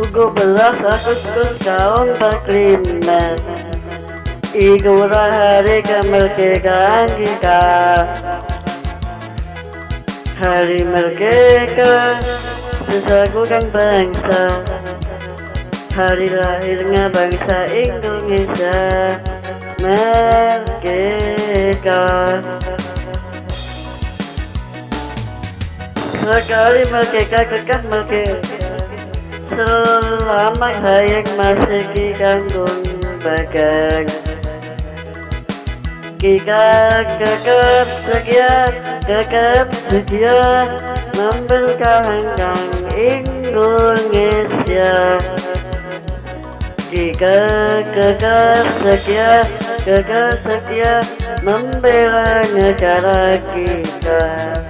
17 Agustus tahun 45 Ikulah hari kemerdekaan kita. Hari merdeka Sesagukan bangsa. Hari lahirnya bangsa Indonesia. Merdeka. Sekali merdeka kekah merdeka Selamat hayang masih kanggung bagang Kita kekep setia, kekep setia Membelkahkan Indonesia. Kita kekep setia, kekep setia Membela negara kita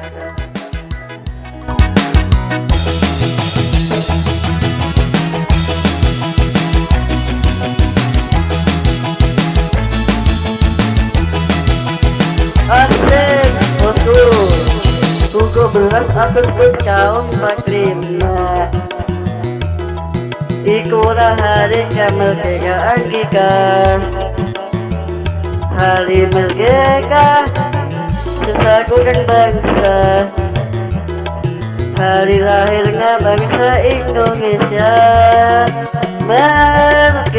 12 Agustus tahun 45 Ikulah hari kemerdekaan kita Hari merdeka Sesakuran bangsa. Hari lahirnya bangsa Indonesia Merdeka.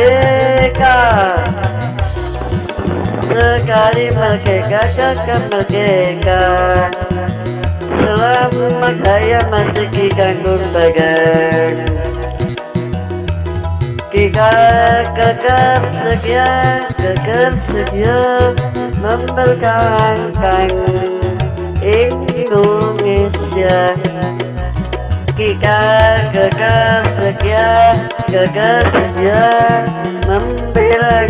Sekali merdeka, kekal merdeka. Selamat saya masih kikanggung bagan. Kita kakak setia, kakak setia Membelkangkan Indonesia. Kita kakak setia, kakak setia Membela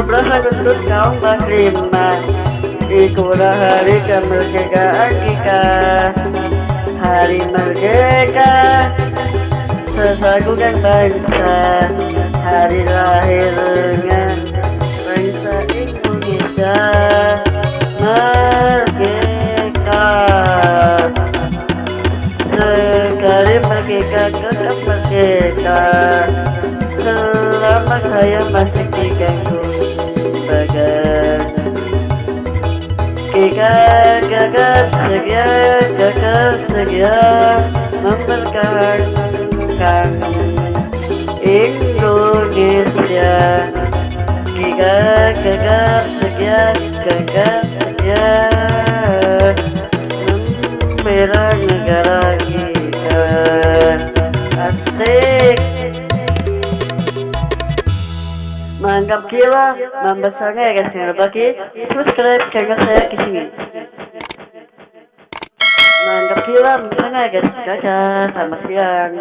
12 Agustus kaum Muslimah Ikulah hari kemerdekaan kita Hari merdeka Sesagukan bangsa Hari lahirnya tetap merdeka Selama saya masih diganggu bagan Kita gagal setia, gagal setia Mempertahankan Indonesia Kita gagal setia, gagal setia Membela negara Mantap gila, membesarnya ya guys, jangan lupa di subscribe channel saya di sini. Mantap gila, membesarnya ya guys, dadah, selamat siang.